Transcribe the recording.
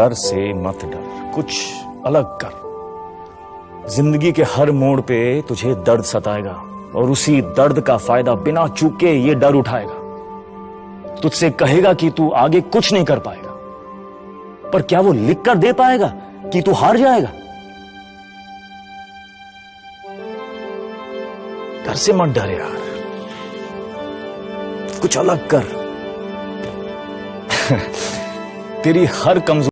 डर से मत डर, कुछ अलग कर। ज़िंदगी के हर मोड़ पे तुझे दर्द सताएगा और उसी दर्द का फ़ायदा बिना चूके ये डर उठाएगा। तुझसे कहेगा कि तू आगे कुछ नहीं कर पाएगा, पर क्या वो लिख कर दे पाएगा कि तू हार जाएगा? घर से मत डर यार, कुछ अलग कर। तेरी हर कमज़ोर